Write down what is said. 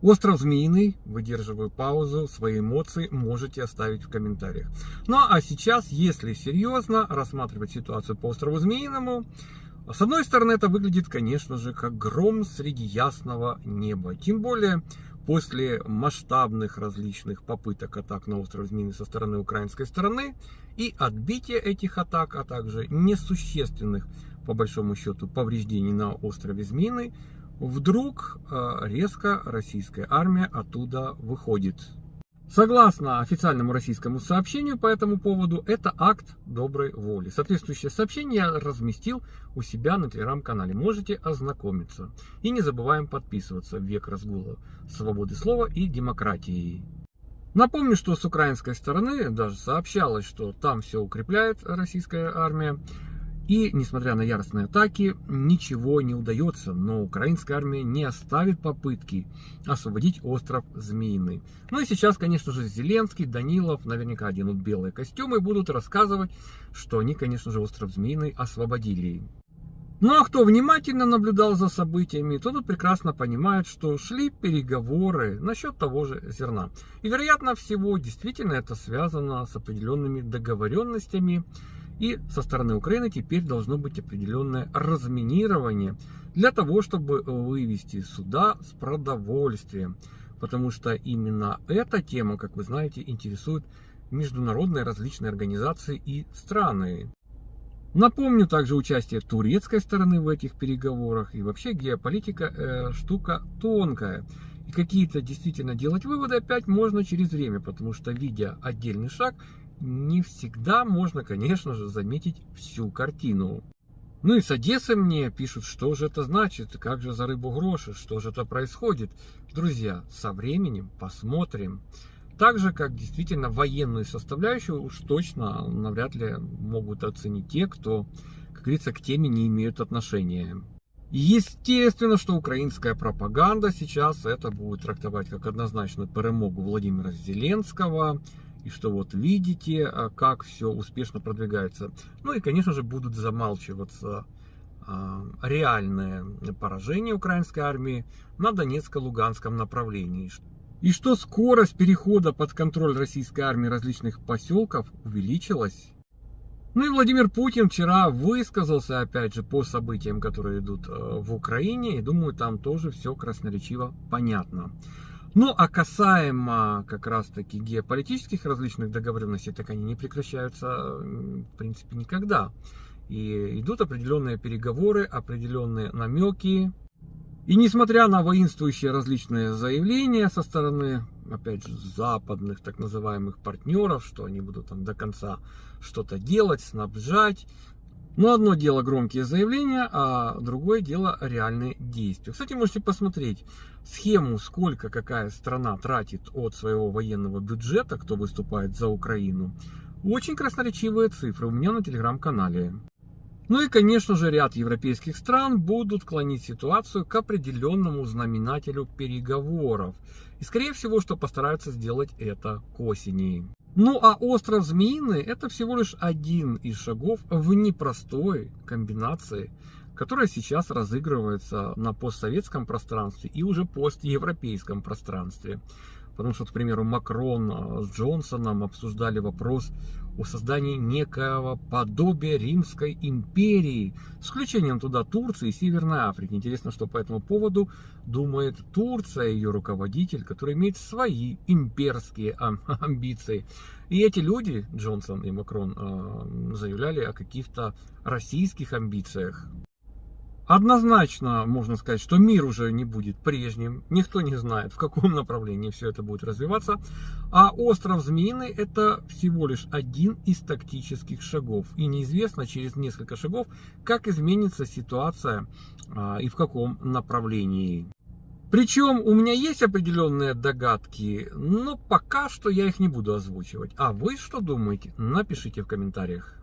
Остров Змеиный, выдерживаю паузу, свои эмоции можете оставить в комментариях. Ну а сейчас, если серьезно рассматривать ситуацию по острову Змеиному, с одной стороны это выглядит, конечно же, как гром среди ясного неба. Тем более после масштабных различных попыток атак на остров Змеиный со стороны украинской стороны и отбития этих атак, а также несущественных, по большому счету, повреждений на острове Змеиный, вдруг э, резко российская армия оттуда выходит. Согласно официальному российскому сообщению по этому поводу, это акт доброй воли. Соответствующее сообщение я разместил у себя на телеграм-канале. Можете ознакомиться. И не забываем подписываться в век разгула свободы слова и демократии. Напомню, что с украинской стороны даже сообщалось, что там все укрепляет российская армия. И, несмотря на яростные атаки, ничего не удается, но украинская армия не оставит попытки освободить остров Змеиный. Ну и сейчас, конечно же, Зеленский, Данилов наверняка оденут белые костюмы и будут рассказывать, что они, конечно же, остров Змеиный освободили. Ну а кто внимательно наблюдал за событиями, тот прекрасно понимает, что шли переговоры насчет того же зерна. И вероятно всего, действительно это связано с определенными договоренностями, и со стороны Украины теперь должно быть определенное разминирование для того, чтобы вывести суда с продовольствием. Потому что именно эта тема, как вы знаете, интересует международные различные организации и страны. Напомню также участие турецкой стороны в этих переговорах. И вообще геополитика э, штука тонкая. И какие-то действительно делать выводы опять можно через время, потому что видя отдельный шаг, не всегда можно, конечно же, заметить всю картину. Ну и с Одессы мне пишут, что же это значит, как же за рыбу гроши, что же это происходит. Друзья, со временем посмотрим. Так же, как действительно военную составляющую уж точно навряд ли могут оценить те, кто, как говорится, к теме не имеют отношения. Естественно, что украинская пропаганда сейчас это будет трактовать как однозначную перемогу Владимира Зеленского, и что вот видите, а, как все успешно продвигается. Ну и, конечно же, будут замалчиваться а, реальное поражение украинской армии на Донецко-Луганском направлении. И что скорость перехода под контроль российской армии различных поселков увеличилась. Ну и Владимир Путин вчера высказался, опять же, по событиям, которые идут э, в Украине. И думаю, там тоже все красноречиво понятно. Ну, а касаемо как раз-таки геополитических различных договоренностей, так они не прекращаются, в принципе, никогда. И идут определенные переговоры, определенные намеки. И несмотря на воинствующие различные заявления со стороны, опять же, западных так называемых партнеров, что они будут там до конца что-то делать, снабжать, но одно дело громкие заявления, а другое дело реальные действия. Кстати, можете посмотреть схему, сколько какая страна тратит от своего военного бюджета, кто выступает за Украину. Очень красноречивые цифры у меня на телеграм-канале. Ну и, конечно же, ряд европейских стран будут клонить ситуацию к определенному знаменателю переговоров. И, скорее всего, что постараются сделать это к осени. Ну а остров Змеиный это всего лишь один из шагов в непростой комбинации, которая сейчас разыгрывается на постсоветском пространстве и уже постевропейском пространстве. Потому что, к примеру, Макрон э, с Джонсоном обсуждали вопрос о создании некого подобия Римской империи, с включением туда Турции и Северной Африки. Интересно, что по этому поводу думает Турция, ее руководитель, который имеет свои имперские амбиции. И эти люди, Джонсон и Макрон, э, заявляли о каких-то российских амбициях. Однозначно можно сказать, что мир уже не будет прежним. Никто не знает, в каком направлении все это будет развиваться. А остров Змеиный это всего лишь один из тактических шагов. И неизвестно через несколько шагов, как изменится ситуация а, и в каком направлении. Причем у меня есть определенные догадки, но пока что я их не буду озвучивать. А вы что думаете? Напишите в комментариях.